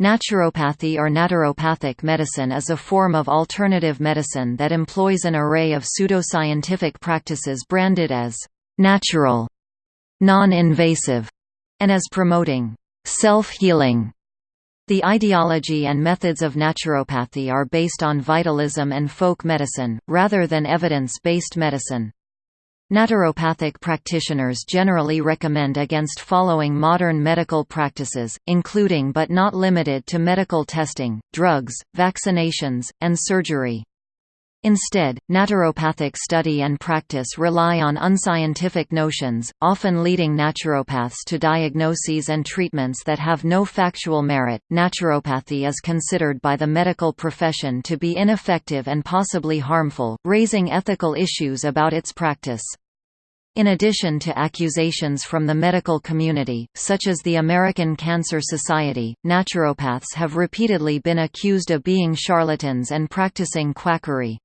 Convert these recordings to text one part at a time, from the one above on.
Naturopathy or naturopathic medicine is a form of alternative medicine that employs an array of pseudoscientific practices branded as natural, non-invasive, and as promoting self-healing. The ideology and methods of naturopathy are based on vitalism and folk medicine, rather than evidence-based medicine. Naturopathic practitioners generally recommend against following modern medical practices, including but not limited to medical testing, drugs, vaccinations, and surgery. Instead, naturopathic study and practice rely on unscientific notions, often leading naturopaths to diagnoses and treatments that have no factual merit. Naturopathy is considered by the medical profession to be ineffective and possibly harmful, raising ethical issues about its practice. In addition to accusations from the medical community, such as the American Cancer Society, naturopaths have repeatedly been accused of being charlatans and practicing quackery.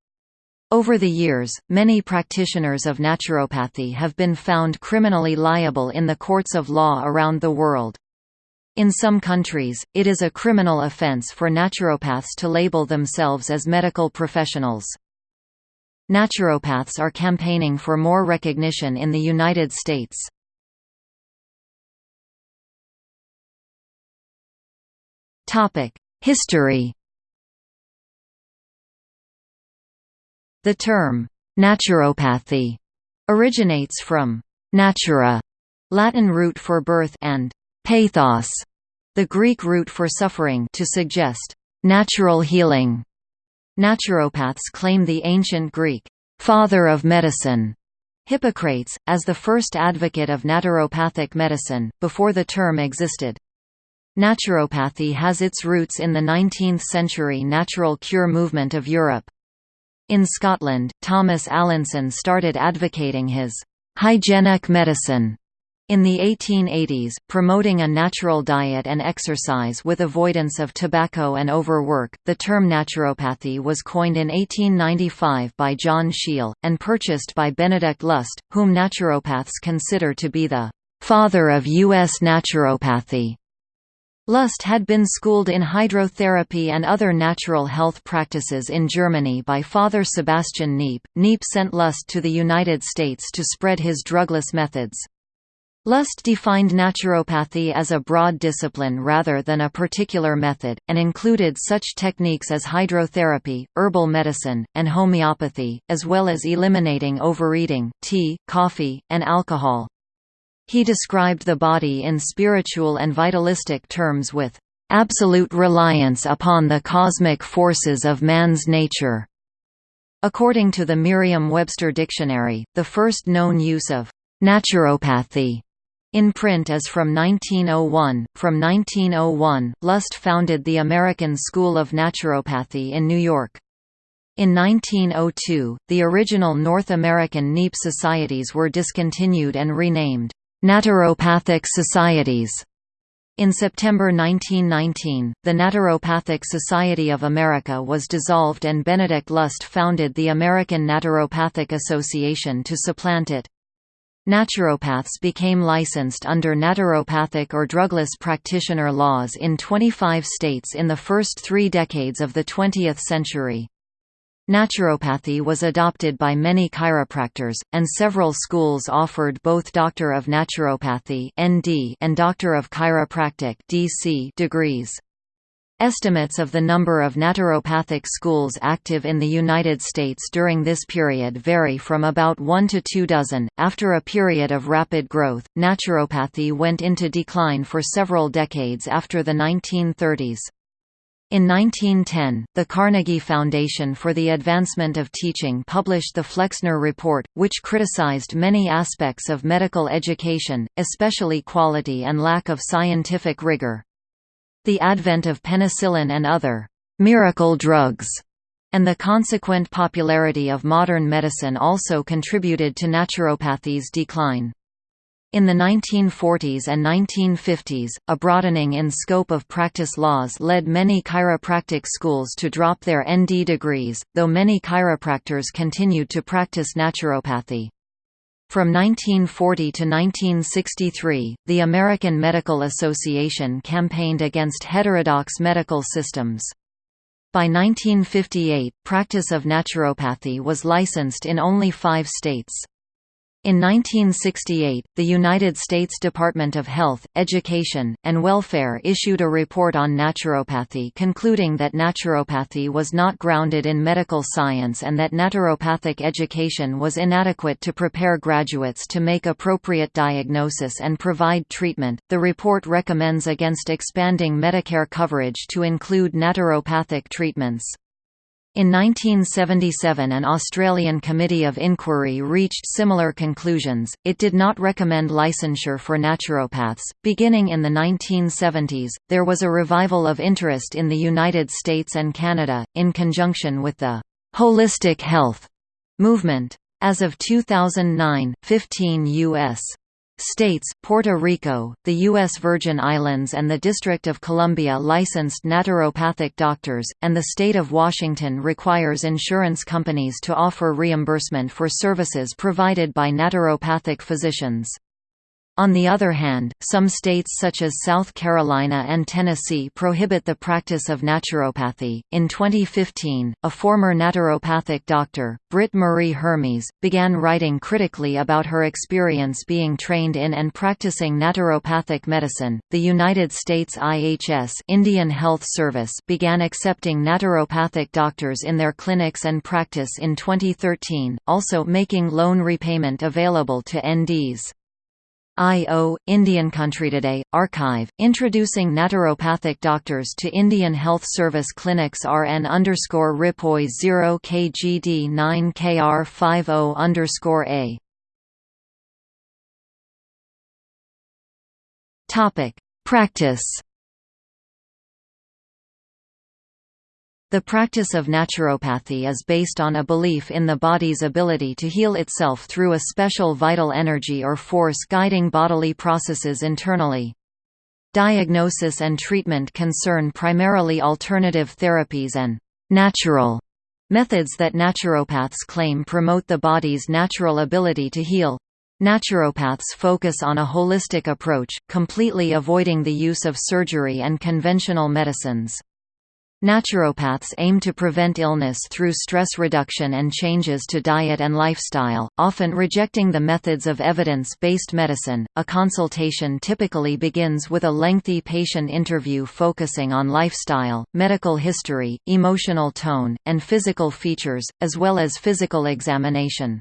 Over the years, many practitioners of naturopathy have been found criminally liable in the courts of law around the world. In some countries, it is a criminal offense for naturopaths to label themselves as medical professionals. Naturopaths are campaigning for more recognition in the United States. History The term, naturopathy, originates from natura, Latin root for birth and pathos, the Greek root for suffering to suggest natural healing. Naturopaths claim the ancient Greek father of medicine Hippocrates, as the first advocate of naturopathic medicine, before the term existed. Naturopathy has its roots in the 19th-century natural cure movement of Europe. In Scotland, Thomas Allinson started advocating his hygienic medicine in the 1880s, promoting a natural diet and exercise with avoidance of tobacco and overwork. The term naturopathy was coined in 1895 by John Scheel, and purchased by Benedict Lust, whom naturopaths consider to be the father of U.S. naturopathy. Lust had been schooled in hydrotherapy and other natural health practices in Germany by Father Sebastian Kneipp. Kneipp sent Lust to the United States to spread his drugless methods. Lust defined naturopathy as a broad discipline rather than a particular method, and included such techniques as hydrotherapy, herbal medicine, and homeopathy, as well as eliminating overeating, tea, coffee, and alcohol. He described the body in spiritual and vitalistic terms with absolute reliance upon the cosmic forces of man's nature. According to the Merriam-Webster dictionary, the first known use of naturopathy in print is from 1901. From 1901, Lust founded the American School of Naturopathy in New York. In 1902, the original North American Kneipp societies were discontinued and renamed Naturopathic Societies. In September 1919, the Naturopathic Society of America was dissolved and Benedict Lust founded the American Naturopathic Association to supplant it. Naturopaths became licensed under naturopathic or drugless practitioner laws in 25 states in the first three decades of the 20th century. Naturopathy was adopted by many chiropractors, and several schools offered both Doctor of Naturopathy (ND) and Doctor of Chiropractic (DC) degrees. Estimates of the number of naturopathic schools active in the United States during this period vary from about 1 to 2 dozen. After a period of rapid growth, naturopathy went into decline for several decades after the 1930s. In 1910, the Carnegie Foundation for the Advancement of Teaching published the Flexner Report, which criticized many aspects of medical education, especially quality and lack of scientific rigor. The advent of penicillin and other «miracle drugs» and the consequent popularity of modern medicine also contributed to naturopathy's decline. In the 1940s and 1950s, a broadening in scope of practice laws led many chiropractic schools to drop their ND degrees, though many chiropractors continued to practice naturopathy. From 1940 to 1963, the American Medical Association campaigned against heterodox medical systems. By 1958, practice of naturopathy was licensed in only five states. In 1968, the United States Department of Health, Education, and Welfare issued a report on naturopathy concluding that naturopathy was not grounded in medical science and that naturopathic education was inadequate to prepare graduates to make appropriate diagnosis and provide treatment. The report recommends against expanding Medicare coverage to include naturopathic treatments. In 1977 an Australian Committee of Inquiry reached similar conclusions. It did not recommend licensure for naturopaths. Beginning in the 1970s, there was a revival of interest in the United States and Canada, in conjunction with the holistic health movement. As of 2009, 15 U.S. States, Puerto Rico, the U.S. Virgin Islands and the District of Columbia licensed naturopathic doctors, and the state of Washington requires insurance companies to offer reimbursement for services provided by naturopathic physicians. On the other hand, some states such as South Carolina and Tennessee prohibit the practice of naturopathy. In 2015, a former naturopathic doctor, Britt Marie Hermes, began writing critically about her experience being trained in and practicing naturopathic medicine. The United States IHS, Indian Health Service, began accepting naturopathic doctors in their clinics and practice in 2013, also making loan repayment available to NDs. I.O. Indian Country Today archive, introducing naturopathic doctors to Indian Health Service clinics RN underscore RIPOI 0 KGD 9 KR 50 underscore A. Practice The practice of naturopathy is based on a belief in the body's ability to heal itself through a special vital energy or force guiding bodily processes internally. Diagnosis and treatment concern primarily alternative therapies and natural methods that naturopaths claim promote the body's natural ability to heal. Naturopaths focus on a holistic approach, completely avoiding the use of surgery and conventional medicines. Naturopaths aim to prevent illness through stress reduction and changes to diet and lifestyle, often rejecting the methods of evidence-based medicine. A consultation typically begins with a lengthy patient interview focusing on lifestyle, medical history, emotional tone, and physical features, as well as physical examination.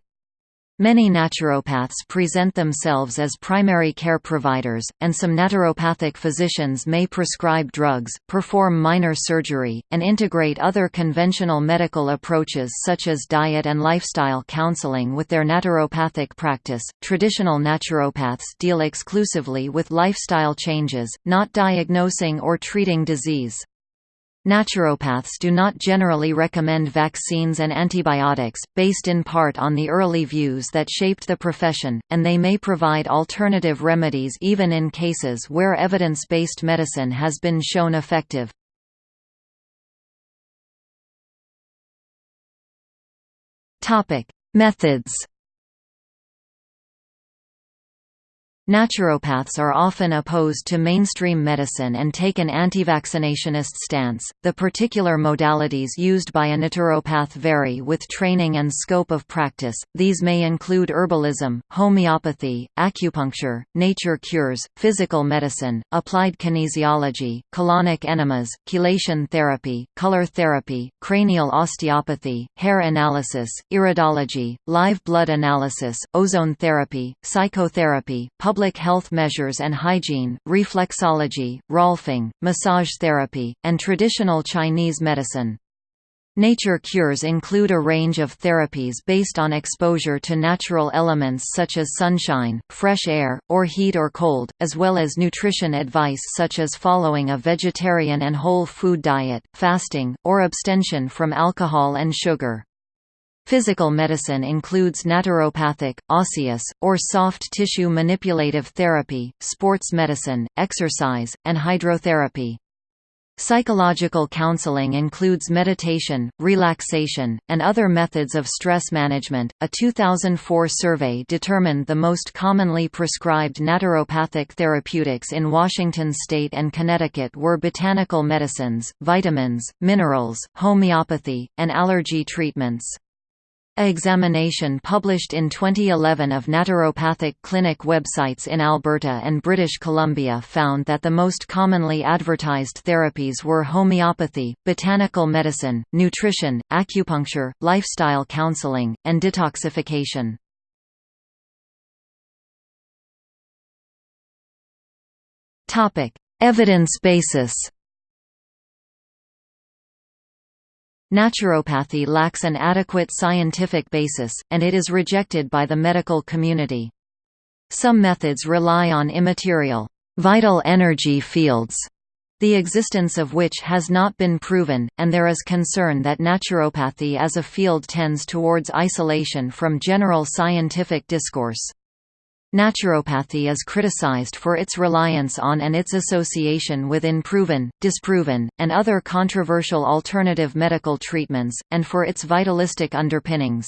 Many naturopaths present themselves as primary care providers, and some naturopathic physicians may prescribe drugs, perform minor surgery, and integrate other conventional medical approaches such as diet and lifestyle counseling with their naturopathic practice. Traditional naturopaths deal exclusively with lifestyle changes, not diagnosing or treating disease. Naturopaths do not generally recommend vaccines and antibiotics, based in part on the early views that shaped the profession, and they may provide alternative remedies even in cases where evidence-based medicine has been shown effective. Methods Naturopaths are often opposed to mainstream medicine and take an anti-vaccinationist stance. The particular modalities used by a naturopath vary with training and scope of practice. These may include herbalism, homeopathy, acupuncture, nature cures, physical medicine, applied kinesiology, colonic enemas, chelation therapy, color therapy, cranial osteopathy, hair analysis, iridology, live blood analysis, ozone therapy, psychotherapy, public health measures and hygiene, reflexology, rolfing, massage therapy, and traditional Chinese medicine. Nature cures include a range of therapies based on exposure to natural elements such as sunshine, fresh air, or heat or cold, as well as nutrition advice such as following a vegetarian and whole food diet, fasting, or abstention from alcohol and sugar. Physical medicine includes naturopathic, osseous, or soft tissue manipulative therapy, sports medicine, exercise, and hydrotherapy. Psychological counseling includes meditation, relaxation, and other methods of stress management. A 2004 survey determined the most commonly prescribed naturopathic therapeutics in Washington state and Connecticut were botanical medicines, vitamins, minerals, homeopathy, and allergy treatments. A examination published in 2011 of naturopathic clinic websites in Alberta and British Columbia found that the most commonly advertised therapies were homeopathy, botanical medicine, nutrition, acupuncture, lifestyle counseling, and detoxification. Evidence basis Naturopathy lacks an adequate scientific basis, and it is rejected by the medical community. Some methods rely on immaterial, vital energy fields, the existence of which has not been proven, and there is concern that naturopathy as a field tends towards isolation from general scientific discourse. Naturopathy is criticized for its reliance on and its association with unproven, disproven, and other controversial alternative medical treatments, and for its vitalistic underpinnings.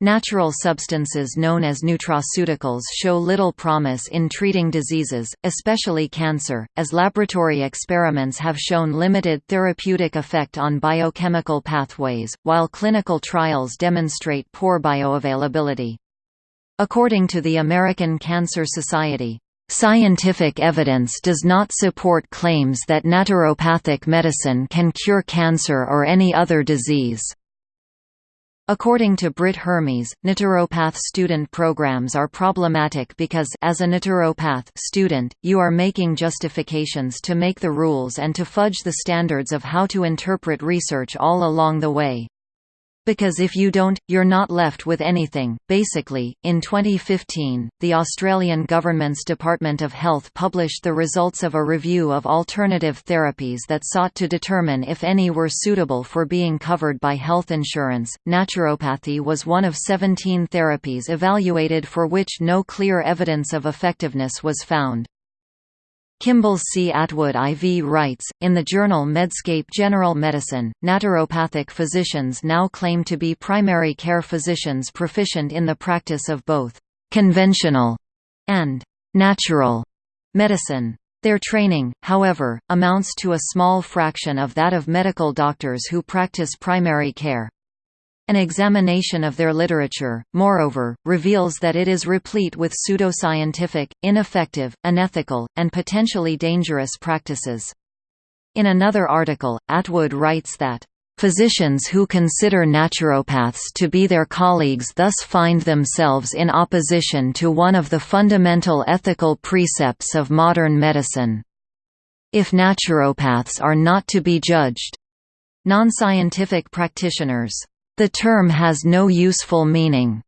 Natural substances known as nutraceuticals show little promise in treating diseases, especially cancer, as laboratory experiments have shown limited therapeutic effect on biochemical pathways, while clinical trials demonstrate poor bioavailability. According to the American Cancer Society, Scientific evidence does not support claims that naturopathic medicine can cure cancer or any other disease. According to Britt Hermes, naturopath student programs are problematic because as a naturopath student, you are making justifications to make the rules and to fudge the standards of how to interpret research all along the way. Because if you don't, you're not left with anything. Basically, in 2015, the Australian government's Department of Health published the results of a review of alternative therapies that sought to determine if any were suitable for being covered by health insurance. Naturopathy was one of 17 therapies evaluated for which no clear evidence of effectiveness was found. Kimball C. Atwood IV writes, in the journal Medscape General Medicine, naturopathic physicians now claim to be primary care physicians proficient in the practice of both «conventional» and «natural» medicine. Their training, however, amounts to a small fraction of that of medical doctors who practice primary care. An examination of their literature, moreover, reveals that it is replete with pseudoscientific, ineffective, unethical, and potentially dangerous practices. In another article, Atwood writes that, Physicians who consider naturopaths to be their colleagues thus find themselves in opposition to one of the fundamental ethical precepts of modern medicine. If naturopaths are not to be judged, non-scientific practitioners the term has no useful meaning.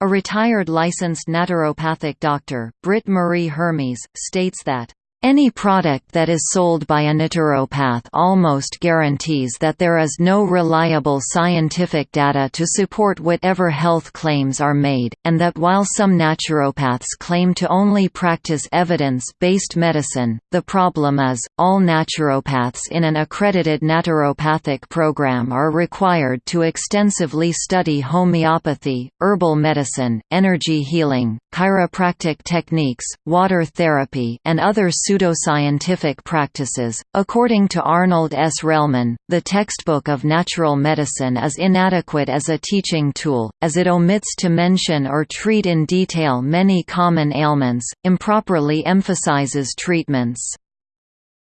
A retired licensed naturopathic doctor, Britt Marie Hermes, states that any product that is sold by a naturopath almost guarantees that there is no reliable scientific data to support whatever health claims are made, and that while some naturopaths claim to only practice evidence-based medicine, the problem is, all naturopaths in an accredited naturopathic program are required to extensively study homeopathy, herbal medicine, energy healing, chiropractic techniques, water therapy and other pseudoscientific practices. According to Arnold S. Relman, the textbook of natural medicine is inadequate as a teaching tool, as it omits to mention or treat in detail many common ailments, improperly emphasizes treatments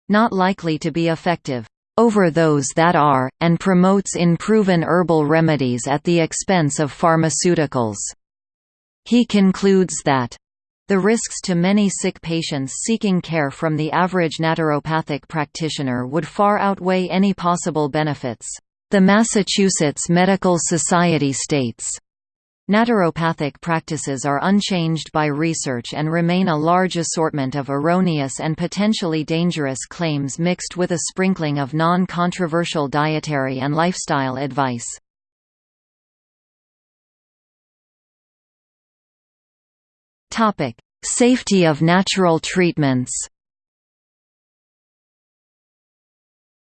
not likely to be effective over those that are, and promotes unproven herbal remedies at the expense of pharmaceuticals. He concludes that the risks to many sick patients seeking care from the average naturopathic practitioner would far outweigh any possible benefits. The Massachusetts Medical Society states, Naturopathic practices are unchanged by research and remain a large assortment of erroneous and potentially dangerous claims mixed with a sprinkling of non-controversial dietary and lifestyle advice. Topic: Safety of natural treatments.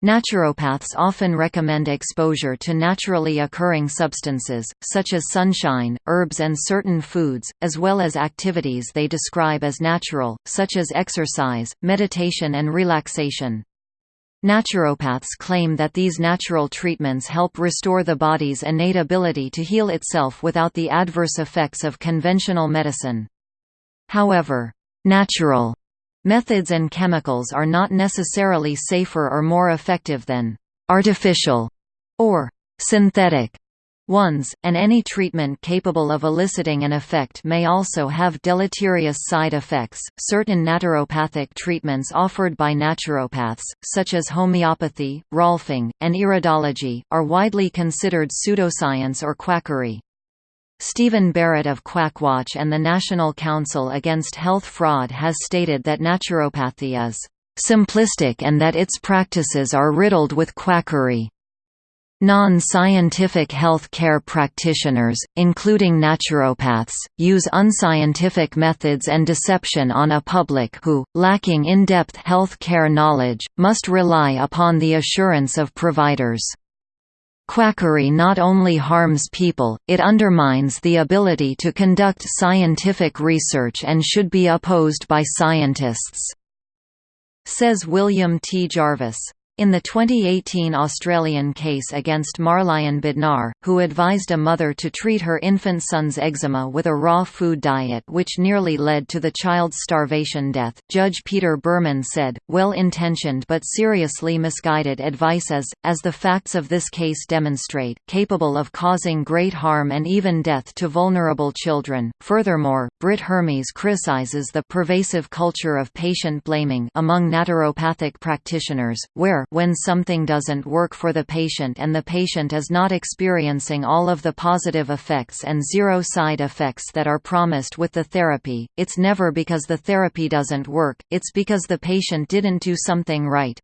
Naturopaths often recommend exposure to naturally occurring substances, such as sunshine, herbs and certain foods, as well as activities they describe as natural, such as exercise, meditation and relaxation. Naturopaths claim that these natural treatments help restore the body's innate ability to heal itself without the adverse effects of conventional medicine. However, natural Methods and chemicals are not necessarily safer or more effective than artificial or synthetic ones, and any treatment capable of eliciting an effect may also have deleterious side effects. Certain naturopathic treatments offered by naturopaths, such as homeopathy, rolfing, and iridology, are widely considered pseudoscience or quackery. Stephen Barrett of Quackwatch and the National Council Against Health Fraud has stated that naturopathy is simplistic and that its practices are riddled with quackery. Non-scientific health care practitioners, including naturopaths, use unscientific methods and deception on a public who, lacking in-depth health care knowledge, must rely upon the assurance of providers. Quackery not only harms people, it undermines the ability to conduct scientific research and should be opposed by scientists," says William T. Jarvis. In the 2018 Australian case against Marlion Bednar, who advised a mother to treat her infant son's eczema with a raw food diet which nearly led to the child's starvation death, Judge Peter Berman said, well-intentioned but seriously misguided advice is, as the facts of this case demonstrate, capable of causing great harm and even death to vulnerable children. Furthermore, Britt Hermes criticizes the pervasive culture of patient blaming among naturopathic practitioners, where when something doesn't work for the patient and the patient is not experiencing all of the positive effects and zero side effects that are promised with the therapy, it's never because the therapy doesn't work, it's because the patient didn't do something right.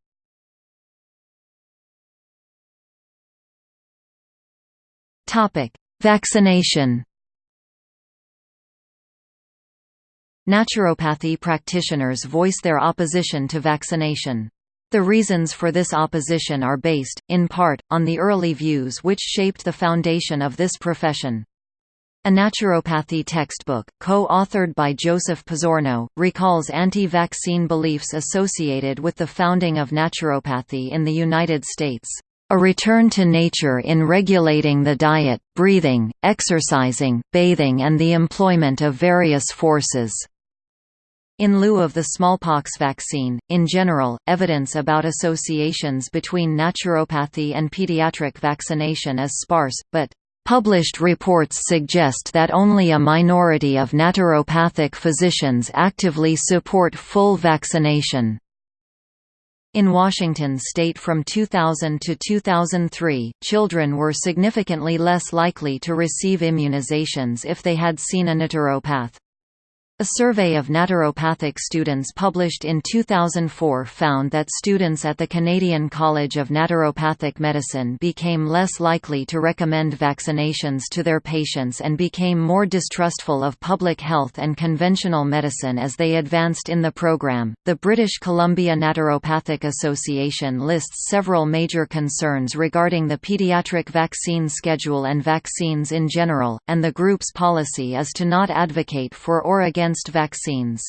Vaccination Naturopathy practitioners voice their opposition to vaccination. The reasons for this opposition are based, in part, on the early views which shaped the foundation of this profession. A naturopathy textbook, co-authored by Joseph Pizzorno, recalls anti-vaccine beliefs associated with the founding of naturopathy in the United States. A return to nature in regulating the diet, breathing, exercising, bathing and the employment of various forces. In lieu of the smallpox vaccine, in general, evidence about associations between naturopathy and pediatric vaccination is sparse, but Published reports suggest that only a minority of naturopathic physicians actively support full vaccination. In Washington state from 2000 to 2003, children were significantly less likely to receive immunizations if they had seen a naturopath. A survey of naturopathic students published in 2004 found that students at the Canadian College of Naturopathic Medicine became less likely to recommend vaccinations to their patients and became more distrustful of public health and conventional medicine as they advanced in the program. The British Columbia Naturopathic Association lists several major concerns regarding the pediatric vaccine schedule and vaccines in general, and the group's policy is to not advocate for or against against vaccines.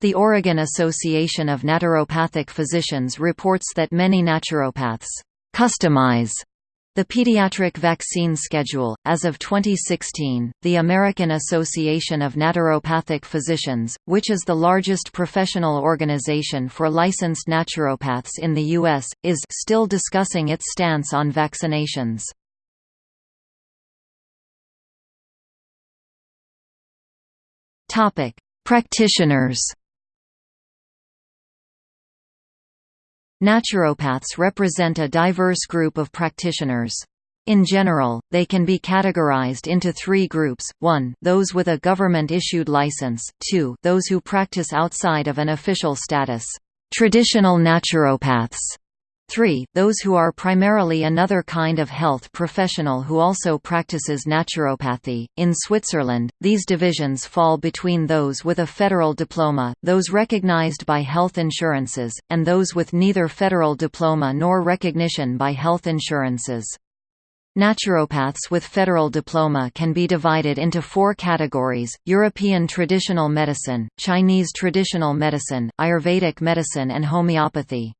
The Oregon Association of Naturopathic Physicians reports that many naturopaths customize the pediatric vaccine schedule. As of 2016, the American Association of Naturopathic Physicians, which is the largest professional organization for licensed naturopaths in the U.S., is still discussing its stance on vaccinations. Topic: Practitioners. Naturopaths represent a diverse group of practitioners. In general, they can be categorized into three groups, 1 those with a government-issued license, 2 those who practice outside of an official status, traditional naturopaths, 3. Those who are primarily another kind of health professional who also practices naturopathy. In Switzerland, these divisions fall between those with a federal diploma, those recognized by health insurances, and those with neither federal diploma nor recognition by health insurances. Naturopaths with federal diploma can be divided into four categories, European traditional medicine, Chinese traditional medicine, Ayurvedic medicine and homeopathy.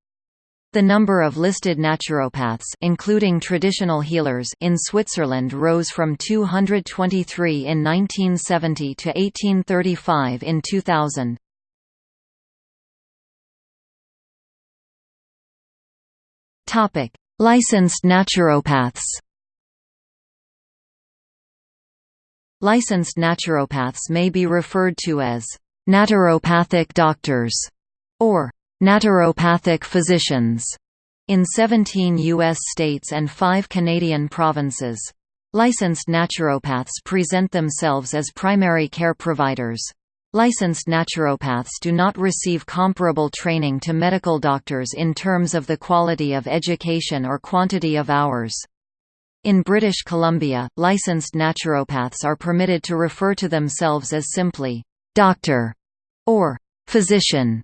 The number of listed naturopaths including traditional healers in Switzerland rose from 223 in 1970 to 1835 in 2000. Topic: Licensed naturopaths. Licensed naturopaths may be referred to as naturopathic doctors or naturopathic physicians in 17 U.S. states and five Canadian provinces. Licensed naturopaths present themselves as primary care providers. Licensed naturopaths do not receive comparable training to medical doctors in terms of the quality of education or quantity of hours. In British Columbia, licensed naturopaths are permitted to refer to themselves as simply, "'doctor' or "'physician'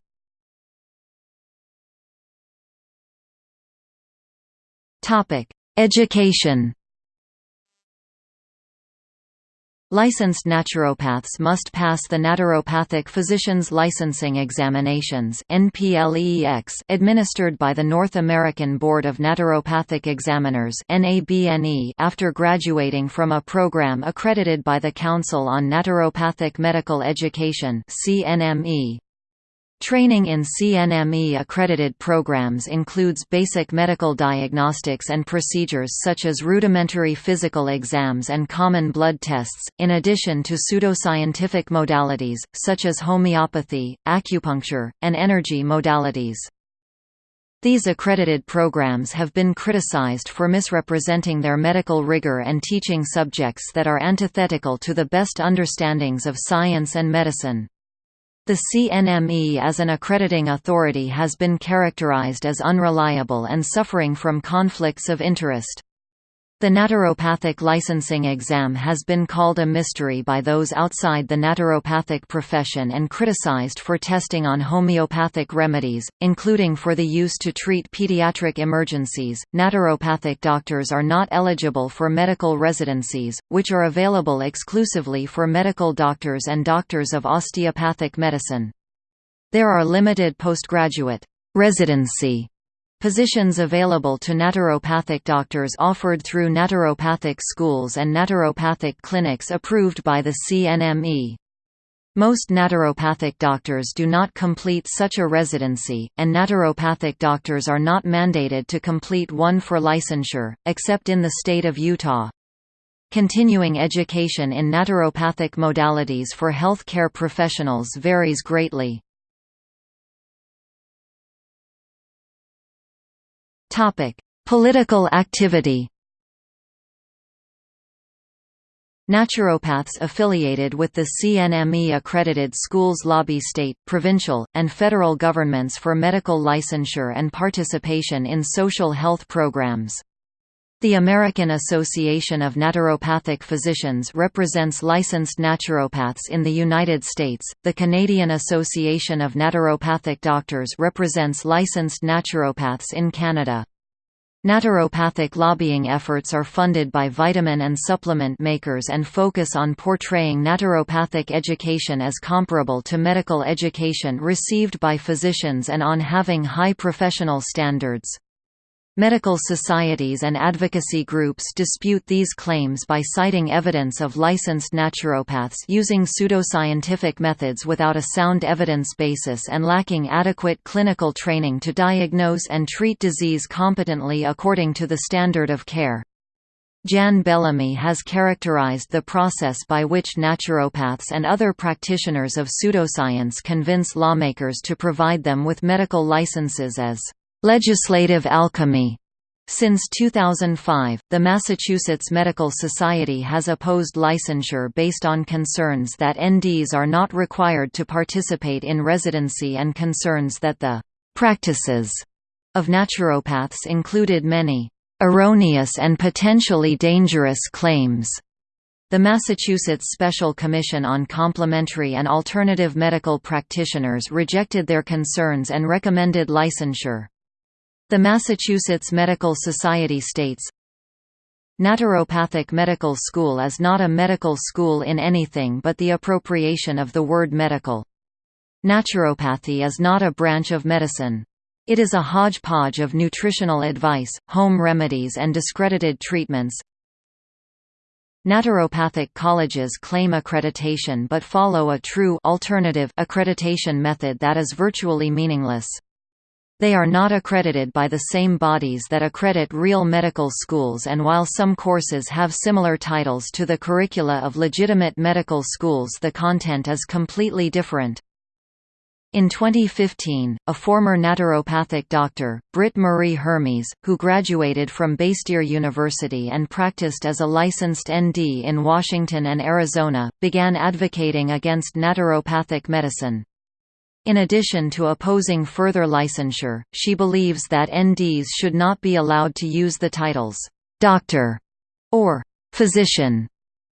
Topic: Education. Licensed naturopaths must pass the Naturopathic Physicians Licensing Examinations administered by the North American Board of Naturopathic Examiners after graduating from a program accredited by the Council on Naturopathic Medical Education CNME. Training in CNME-accredited programs includes basic medical diagnostics and procedures such as rudimentary physical exams and common blood tests, in addition to pseudoscientific modalities, such as homeopathy, acupuncture, and energy modalities. These accredited programs have been criticized for misrepresenting their medical rigor and teaching subjects that are antithetical to the best understandings of science and medicine. The CNME as an accrediting authority has been characterized as unreliable and suffering from conflicts of interest. The naturopathic licensing exam has been called a mystery by those outside the naturopathic profession and criticized for testing on homeopathic remedies, including for the use to treat pediatric emergencies. Naturopathic doctors are not eligible for medical residencies, which are available exclusively for medical doctors and doctors of osteopathic medicine. There are limited postgraduate residency Positions available to naturopathic doctors offered through naturopathic schools and naturopathic clinics approved by the CNME. Most naturopathic doctors do not complete such a residency, and naturopathic doctors are not mandated to complete one for licensure, except in the state of Utah. Continuing education in naturopathic modalities for health care professionals varies greatly. Topic: Political activity. Naturopaths affiliated with the CNME accredited schools lobby state, provincial, and federal governments for medical licensure and participation in social health programs. The American Association of Naturopathic Physicians represents licensed naturopaths in the United States. The Canadian Association of Naturopathic Doctors represents licensed naturopaths in Canada. Naturopathic lobbying efforts are funded by vitamin and supplement makers and focus on portraying naturopathic education as comparable to medical education received by physicians and on having high professional standards. Medical societies and advocacy groups dispute these claims by citing evidence of licensed naturopaths using pseudoscientific methods without a sound evidence basis and lacking adequate clinical training to diagnose and treat disease competently according to the standard of care. Jann Bellamy has characterized the process by which naturopaths and other practitioners of pseudoscience convince lawmakers to provide them with medical licenses as Legislative alchemy since 2005, the Massachusetts Medical Society has opposed licensure based on concerns that NDs are not required to participate in residency and concerns that the practices of naturopaths included many erroneous and potentially dangerous claims. The Massachusetts Special Commission on Complementary and Alternative Medical Practitioners rejected their concerns and recommended licensure. The Massachusetts Medical Society states, Naturopathic Medical School is not a medical school in anything but the appropriation of the word medical. Naturopathy is not a branch of medicine. It is a hodgepodge of nutritional advice, home remedies and discredited treatments. Naturopathic colleges claim accreditation but follow a true alternative accreditation method that is virtually meaningless. They are not accredited by the same bodies that accredit real medical schools and while some courses have similar titles to the curricula of legitimate medical schools the content is completely different. In 2015, a former naturopathic doctor, Britt Marie Hermes, who graduated from Bastyr University and practiced as a licensed ND in Washington and Arizona, began advocating against naturopathic medicine. In addition to opposing further licensure, she believes that NDs should not be allowed to use the titles, "'doctor' or "'physician'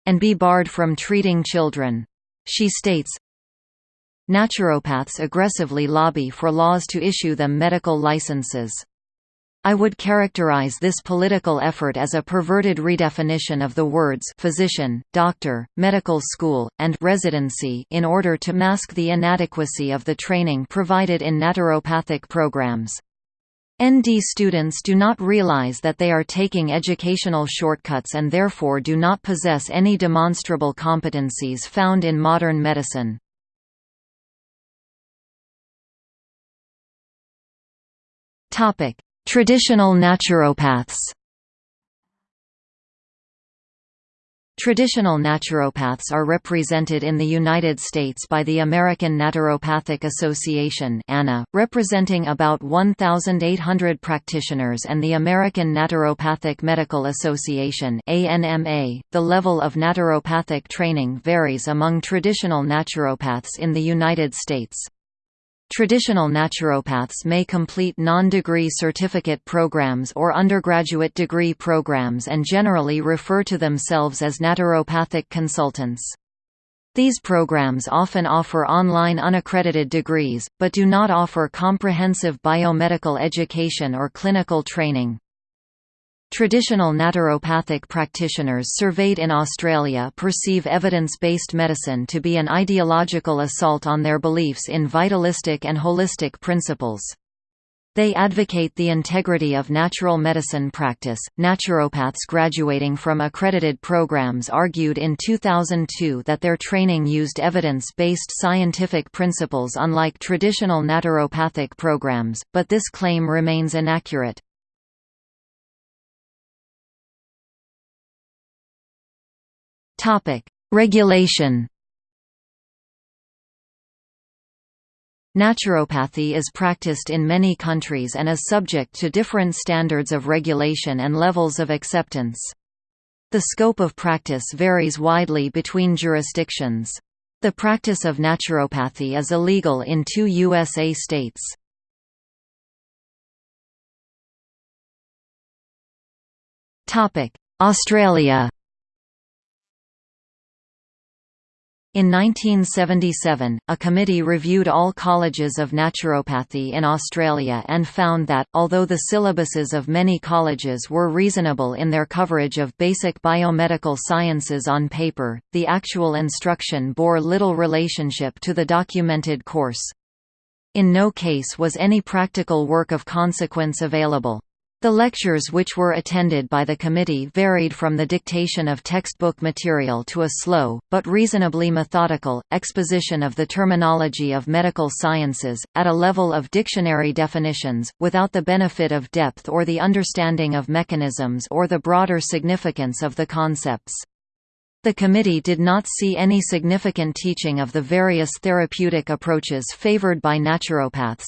and be barred from treating children. She states, Naturopaths aggressively lobby for laws to issue them medical licenses. I would characterize this political effort as a perverted redefinition of the words physician, doctor, medical school, and residency in order to mask the inadequacy of the training provided in naturopathic programs. ND students do not realize that they are taking educational shortcuts and therefore do not possess any demonstrable competencies found in modern medicine. Topic: Traditional naturopaths. Traditional naturopaths are represented in the United States by the American Naturopathic Association ANA, representing about 1,800 practitioners and the American Naturopathic Medical Association ANMA. .The level of naturopathic training varies among traditional naturopaths in the United States. Traditional naturopaths may complete non-degree certificate programs or undergraduate degree programs and generally refer to themselves as naturopathic consultants. These programs often offer online unaccredited degrees, but do not offer comprehensive biomedical education or clinical training. Traditional naturopathic practitioners surveyed in Australia perceive evidence-based medicine to be an ideological assault on their beliefs in vitalistic and holistic principles. They advocate the integrity of natural medicine practice. Naturopaths graduating from accredited programs argued in 2002 that their training used evidence based scientific principles unlike traditional naturopathic programs, but this claim remains inaccurate. Topic: Regulation. Naturopathy is practiced in many countries and is subject to different standards of regulation and levels of acceptance. The scope of practice varies widely between jurisdictions. The practice of naturopathy is illegal in two USA states. Australia In 1977, a committee reviewed all colleges of naturopathy in Australia and found that, although the syllabuses of many colleges were reasonable in their coverage of basic biomedical sciences on paper, the actual instruction bore little relationship to the documented course. In no case was any practical work of consequence available. The lectures which were attended by the committee varied from the dictation of textbook material to a slow, but reasonably methodical, exposition of the terminology of medical sciences, at a level of dictionary definitions, without the benefit of depth or the understanding of mechanisms or the broader significance of the concepts. The committee did not see any significant teaching of the various therapeutic approaches favored by naturopaths.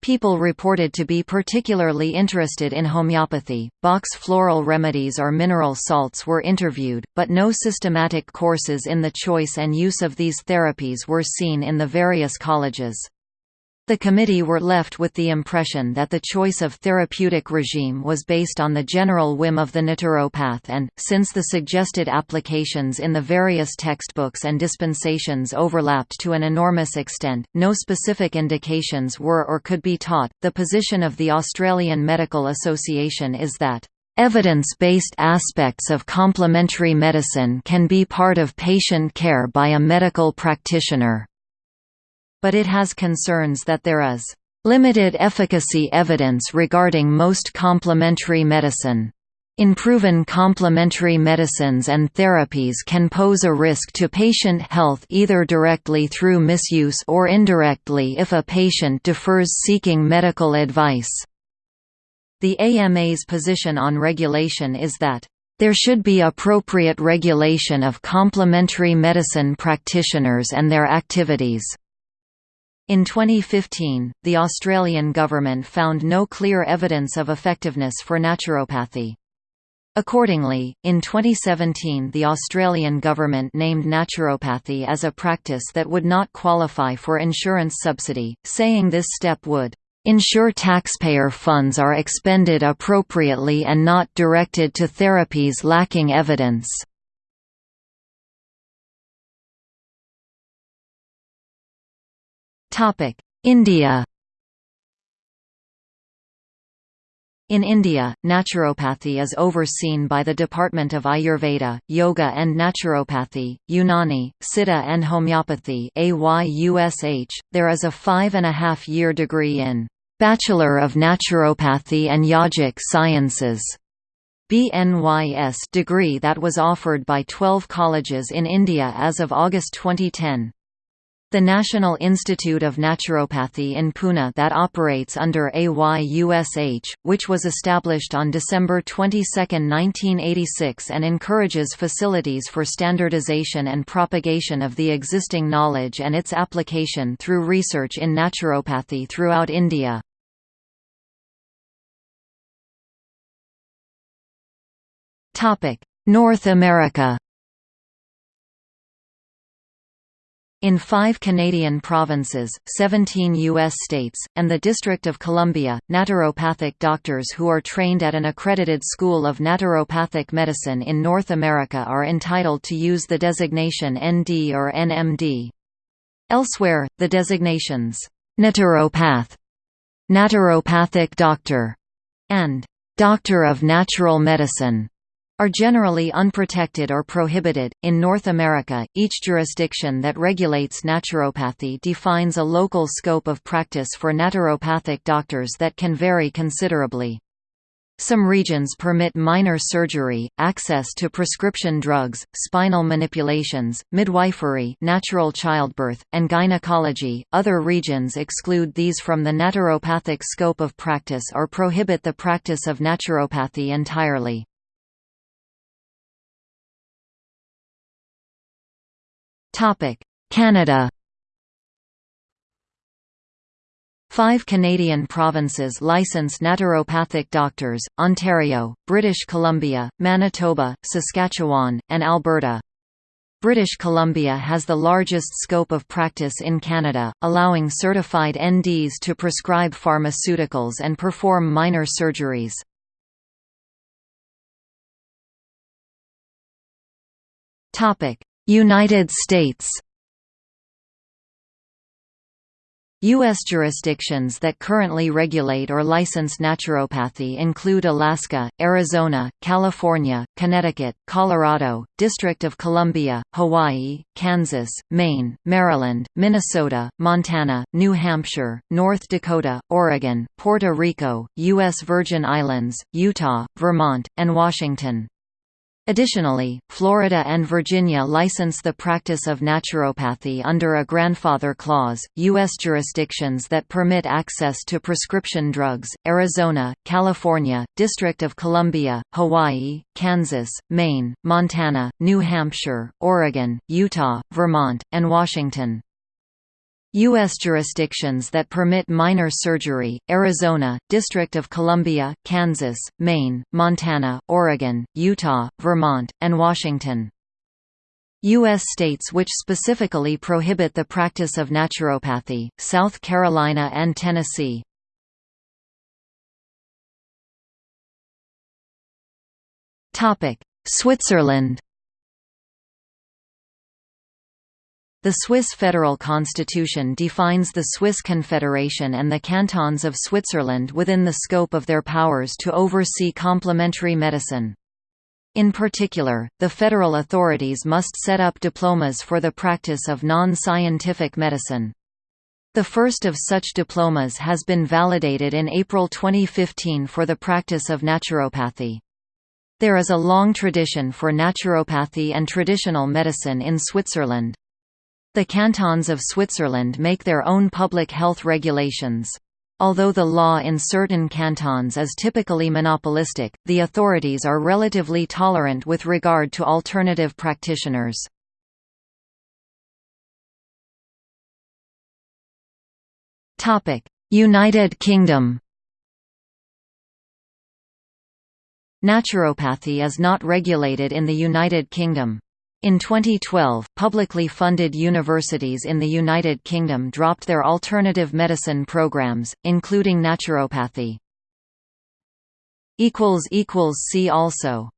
People reported to be particularly interested in homeopathy. Bach flower remedies or mineral salts were interviewed, but no systematic courses in the choice and use of these therapies were seen in the various colleges. The committee were left with the impression that the choice of therapeutic regime was based on the general whim of the naturopath and, since the suggested applications in the various textbooks and dispensations overlapped to an enormous extent, no specific indications were or could be taught. The position of the Australian Medical Association is that Evidence-based aspects of complementary medicine can be part of patient care by a medical practitioner but it has concerns that there is limited efficacy evidence regarding most complementary medicine. Unproven complementary medicines and therapies can pose a risk to patient health either directly through misuse or indirectly if a patient defers seeking medical advice. The AMA's position on regulation is that there should be appropriate regulation of complementary medicine practitioners and their activities. In 2015, the Australian government found no clear evidence of effectiveness for naturopathy. Accordingly, in 2017 the Australian government named naturopathy as a practice that would not qualify for insurance subsidy, saying this step would ensure taxpayer funds are expended appropriately and not directed to therapies lacking evidence. India In India, naturopathy is overseen by the Department of Ayurveda, Yoga and Naturopathy, Unani, Siddha and Homeopathy. .There is a five-and-a-half-year degree in Bachelor of Naturopathy and Yogic Sciences BNYS degree that was offered by 12 colleges in India as of August 2010. The National Institute of Naturopathy in Pune that operates under AYUSH, which was established on December 22, 1986 and encourages facilities for standardization and propagation of the existing knowledge and its application through research in naturopathy throughout India. North America In five Canadian provinces, 17 U.S. states, and the District of Columbia, naturopathic doctors who are trained at an accredited school of naturopathic medicine in North America are entitled to use the designation ND or NMD. Elsewhere, the designations, naturopath, naturopathic doctor, and doctor of natural medicine are generally unprotected or prohibited. In North America, each jurisdiction that regulates naturopathy defines a local scope of practice for naturopathic doctors that can vary considerably. Some regions permit minor surgery, access to prescription drugs, spinal manipulations, midwifery, natural childbirth, and gynecology. Other regions exclude these from the naturopathic scope of practice or prohibit the practice of naturopathy entirely. Canada Five Canadian provinces license naturopathic doctors, Ontario, British Columbia, Manitoba, Saskatchewan, and Alberta. British Columbia has the largest scope of practice in Canada, allowing certified NDs to prescribe pharmaceuticals and perform minor surgeries. United States U.S. jurisdictions that currently regulate or license naturopathy include Alaska, Arizona, California, Connecticut, Colorado, District of Columbia, Hawaii, Kansas, Maine, Maryland, Minnesota, Montana, New Hampshire, North Dakota, Oregon, Puerto Rico, U.S. Virgin Islands, Utah, Vermont, and Washington. Additionally, Florida and Virginia license the practice of naturopathy under a grandfather clause. U.S. jurisdictions that permit access to prescription drugs Arizona, California, District of Columbia, Hawaii, Kansas, Maine, Montana, New Hampshire, Oregon, Utah, Vermont, and Washington. U.S. jurisdictions that permit minor surgery, Arizona, District of Columbia, Kansas, Maine, Montana, Oregon, Utah, Vermont, and Washington. U.S. states which specifically prohibit the practice of naturopathy, South Carolina and Tennessee. Switzerland The Swiss federal constitution defines the Swiss Confederation and the cantons of Switzerland within the scope of their powers to oversee complementary medicine. In particular, the federal authorities must set up diplomas for the practice of non-scientific medicine. The first of such diplomas has been validated in April 2015 for the practice of naturopathy. There is a long tradition for naturopathy and traditional medicine in Switzerland. The cantons of Switzerland make their own public health regulations. Although the law in certain cantons is typically monopolistic, the authorities are relatively tolerant with regard to alternative practitioners. United Kingdom Naturopathy is not regulated in the United Kingdom. In 2012, publicly funded universities in the United Kingdom dropped their alternative medicine programs, including naturopathy. See also